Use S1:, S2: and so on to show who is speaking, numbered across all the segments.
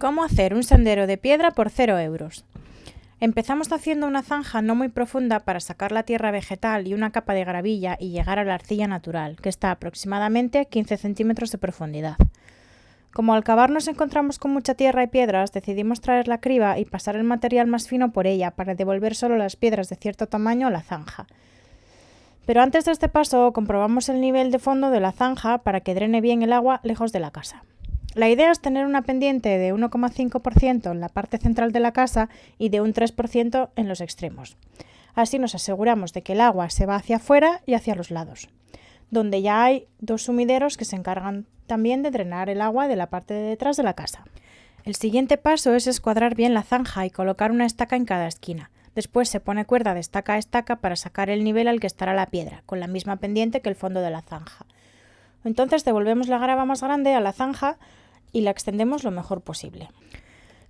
S1: ¿Cómo hacer un sendero de piedra por 0 euros? Empezamos haciendo una zanja no muy profunda para sacar la tierra vegetal y una capa de gravilla y llegar a la arcilla natural, que está aproximadamente a 15 centímetros de profundidad. Como al cavar nos encontramos con mucha tierra y piedras, decidimos traer la criba y pasar el material más fino por ella para devolver solo las piedras de cierto tamaño a la zanja. Pero antes de este paso comprobamos el nivel de fondo de la zanja para que drene bien el agua lejos de la casa. La idea es tener una pendiente de 1,5% en la parte central de la casa y de un 3% en los extremos. Así nos aseguramos de que el agua se va hacia afuera y hacia los lados, donde ya hay dos sumideros que se encargan también de drenar el agua de la parte de detrás de la casa. El siguiente paso es escuadrar bien la zanja y colocar una estaca en cada esquina. Después se pone cuerda de estaca a estaca para sacar el nivel al que estará la piedra, con la misma pendiente que el fondo de la zanja. Entonces devolvemos la grava más grande a la zanja y la extendemos lo mejor posible.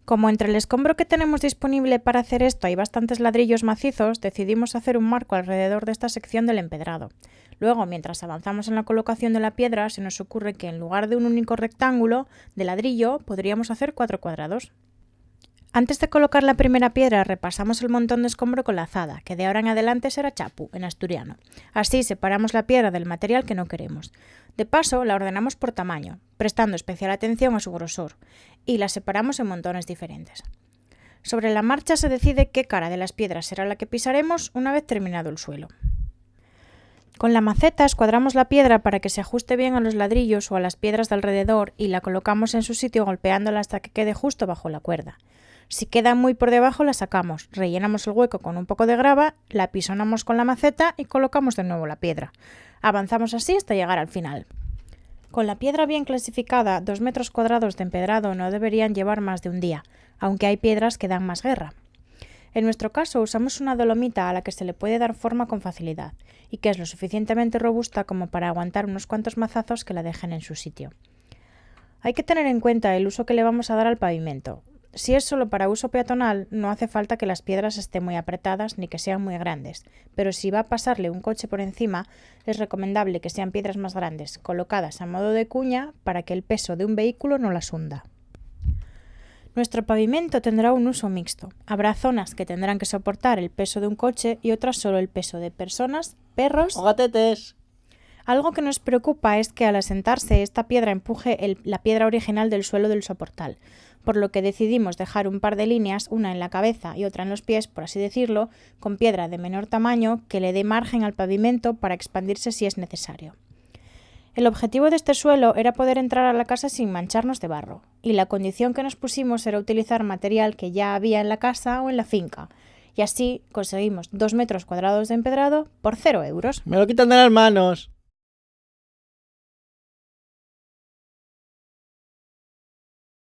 S1: Como entre el escombro que tenemos disponible para hacer esto hay bastantes ladrillos macizos, decidimos hacer un marco alrededor de esta sección del empedrado. Luego, mientras avanzamos en la colocación de la piedra, se nos ocurre que en lugar de un único rectángulo de ladrillo, podríamos hacer cuatro cuadrados. Antes de colocar la primera piedra repasamos el montón de escombro con la azada, que de ahora en adelante será chapu, en asturiano. Así separamos la piedra del material que no queremos. De paso, la ordenamos por tamaño, prestando especial atención a su grosor, y la separamos en montones diferentes. Sobre la marcha se decide qué cara de las piedras será la que pisaremos una vez terminado el suelo. Con la maceta escuadramos la piedra para que se ajuste bien a los ladrillos o a las piedras de alrededor y la colocamos en su sitio golpeándola hasta que quede justo bajo la cuerda. Si queda muy por debajo la sacamos, rellenamos el hueco con un poco de grava, la pisonamos con la maceta y colocamos de nuevo la piedra. Avanzamos así hasta llegar al final. Con la piedra bien clasificada, dos metros cuadrados de empedrado no deberían llevar más de un día, aunque hay piedras que dan más guerra. En nuestro caso usamos una dolomita a la que se le puede dar forma con facilidad y que es lo suficientemente robusta como para aguantar unos cuantos mazazos que la dejen en su sitio. Hay que tener en cuenta el uso que le vamos a dar al pavimento. Si es solo para uso peatonal, no hace falta que las piedras estén muy apretadas ni que sean muy grandes, pero si va a pasarle un coche por encima, es recomendable que sean piedras más grandes, colocadas a modo de cuña para que el peso de un vehículo no las hunda. Nuestro pavimento tendrá un uso mixto. Habrá zonas que tendrán que soportar el peso de un coche y otras solo el peso de personas, perros
S2: o gatetes.
S1: Algo que nos preocupa es que al asentarse esta piedra empuje la piedra original del suelo del soportal, por lo que decidimos dejar un par de líneas, una en la cabeza y otra en los pies, por así decirlo, con piedra de menor tamaño que le dé margen al pavimento para expandirse si es necesario. El objetivo de este suelo era poder entrar a la casa sin mancharnos de barro, y la condición que nos pusimos era utilizar material que ya había en la casa o en la finca, y así conseguimos dos metros cuadrados de empedrado por cero euros.
S2: Me lo quitan de las manos.